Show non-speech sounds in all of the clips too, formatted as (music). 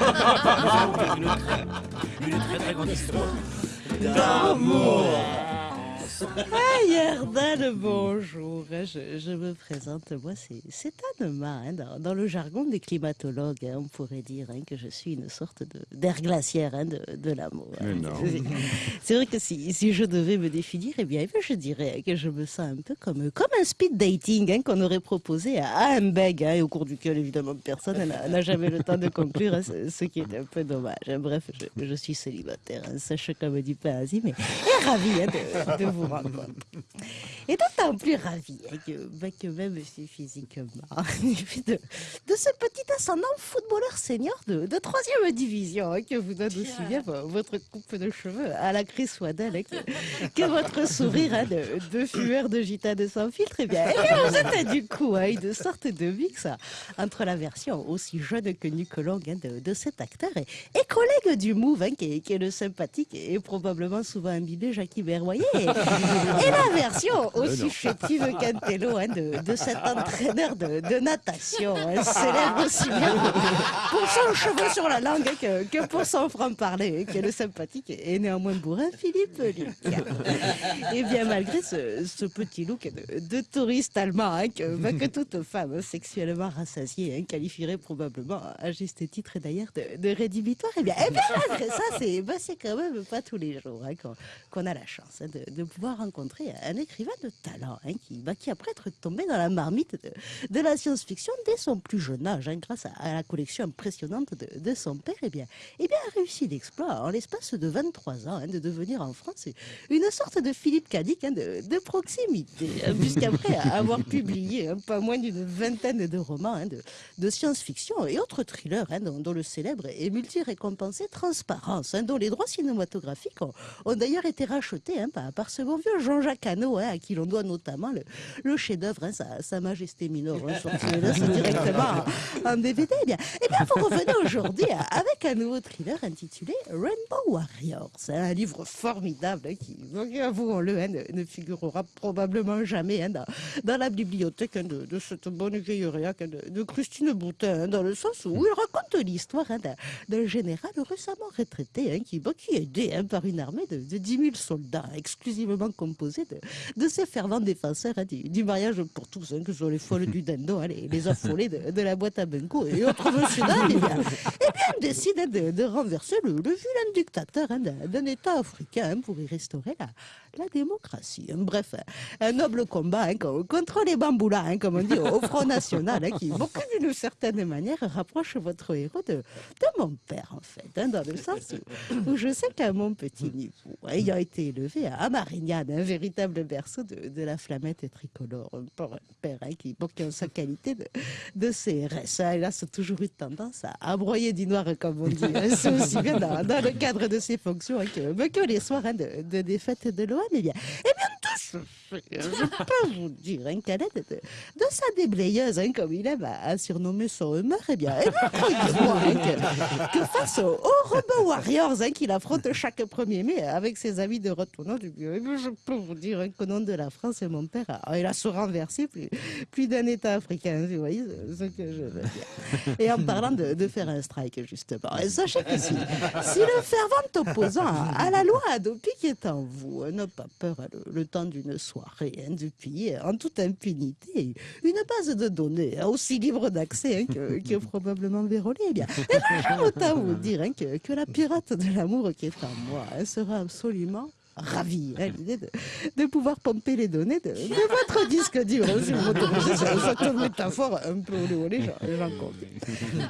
(laughs) une très très grande histoire d'amour. Yerdan, bonjour. Je, je me présente, moi, c'est Anema. Hein, dans, dans, le jargon des climatologues, hein, on pourrait dire hein, que je suis une sorte d'air glaciaire hein, de, de l'amour. (laughs) C'est vrai que si, si, je devais me définir, eh bien, je dirais que je me sens un peu comme, comme un speed dating qu'on aurait proposé à Hamburg, et au cours duquel, évidemment, personne n'a jamais le temps de conclure, ce, qui est un peu dommage. Bref, je, je suis célibataire, sèche comme du pain mais ravi de, de vous (laughs) et d'autant plus ravi hein, que, bah, que, même si physiquement, (laughs) de, de, ce petit ascendant footballeur senior de, de troisième division hein, que vous donne aussi bien votre coupe de cheveux à la Chris Waddell hein, que, que, votre sourire de, de fumeur de gitane sans filtre. Et eh bien, et eh bien vous êtes du coup une sorte de mix entre la version aussi jeune que nu que longue de, de, cet acteur et, et collègue du Move qui est, qui, est, le sympathique et probablement souvent imbibé Jackie Berroyer. Et la version aussi chétive qu'Antello hein, de, de, cet entraîneur de, de natation, hein, célèbre aussi bien pour son cheveu sur la langue que, que pour son franc-parler, qui est le sympathique et néanmoins bourrin Philippe Luc. Et bien malgré ce, ce petit look de, de touriste allemand hein, que, bah, que, toute femme sexuellement rassasiée hein, qualifierait probablement à juste titre d'ailleurs de, de, rédhibitoire, et bien, et bien malgré ça, c'est bah, quand même pas tous les jours hein, qu'on qu a la chance de, de pouvoir rencontrer un écrivain de talent hein, qui, bah, qui, après être tombé dans la marmite de, de la science-fiction dès son plus jeune âge, hein, grâce à, à, la collection impressionnante de, de son père, et eh bien, eh bien, a réussi l'exploit en l'espace de 23 ans hein, de devenir en France une sorte de Philippe Cadic de, de, proximité, puisqu'après (laughs) avoir publié pas moins d'une vingtaine de romans de, de science-fiction et autres thrillers, dont, dont, le célèbre et multi-récompensé Transparence, dont les droits cinématographiques ont, ont d'ailleurs été rachetés par, par ce bon vieux Jean-Jacques Hano, hein, à qui l'on doit notamment le, le chef-d'œuvre, hein, sa, sa, Majesté Mineure, hein, sorti (laughs) directement en, en DVD. Eh bien, eh bien, vous revenez aujourd'hui avec un nouveau thriller intitulé Rainbow Warriors, un livre formidable qui, avouons-le, ne, ne, figurera probablement jamais dans, dans, la bibliothèque de, de, cette bonne vieille réac de, de, Christine Boutin, dans le sens où il raconte l'histoire d'un général récemment retraité qui, qui est aidé par une armée de, de 10 000 soldats exclusivement composé de, de ces fervents défenseurs hein, du, du, mariage pour tous, hein, que ce soit les folles du dendo, hein, les, les, affolés de, de, la boîte à Benko et autres (laughs) monsieur et bien, et bien on décide hein, de, de, renverser le, le vilain dictateur hein, d'un État africain pour y restaurer la, la démocratie. Bref, un noble combat contre les bamboulas, comme on dit au Front National, qui, beaucoup d'une certaine manière, rapproche votre héros de, de mon père, en fait, dans le sens où, où je sais qu'à mon petit niveau, ayant été élevé à Un véritable berceau de, de la flamette tricolore, pour un père hein, qui, a sa qualité de, de CRS. Hein, il a toujours eu tendance à, à, broyer du noir, comme on dit. Hein, (laughs) C'est aussi bien dans, dans, le cadre de ses fonctions que, que les soirs hein, de, de défaite de l'OM. Eh bien, eh bien, je peux vous dire, hein, l'aide de, sa déblayeuse, hein, comme il aime à, surnommer son humeur, eh bien, croyez-moi hein, que, face aux, aux Rebel Warriors hein, qu'il affronte chaque 1er mai avec ses amis de retournant du bureau, eh bien, je peux vous dire hein, qu'au nom de la France, mon père, a, il a se renversé plus, plus d'un État africain, vous voyez ce que je veux dire. Et en parlant de, faire un strike, justement, sachez que si, le fervent opposant à, la loi Adopic est en vous, n'a pas peur le, temps d'une soirée rien depuis, en toute impunité, une base de données hein, aussi libre d'accès hein, que, que, (laughs) probablement vérolée. Eh bien, et autant vous dire hein, que, que, la pirate de l'amour qui est en moi sera absolument ravi à l'idée de, de, pouvoir pomper les données de, de votre disque dur. (laughs) Si vous m'autorisez métaphore un peu olé olé, j'en compte.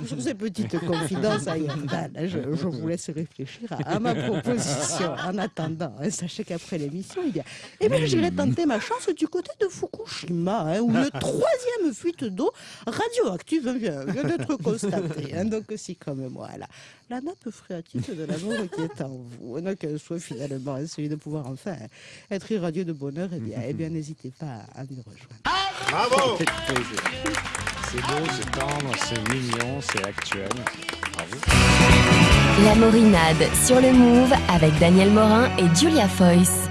Sur ces petites confidences à Yandal, je, je, vous laisse réfléchir à, à, ma proposition. En attendant, hein, sachez qu'après l'émission, eh bien, eh bien j'irai tenter ma chance du côté de Fukushima, hein, où une (laughs) troisième fuite d'eau radioactive vient, vient d'être constatée. Hein, donc, si comme moi, la, la nappe phréatique de l'amour qui est en vous, qu'elle soit finalement celui de pouvoir enfin être irradié de bonheur, eh bien, eh bien n'hésitez pas à nous rejoindre. Bravo C'est beau, c'est tendre, c'est mignon, c'est actuel. Bravo. La Morinade sur le Move avec Daniel Morin et Julia Foyce.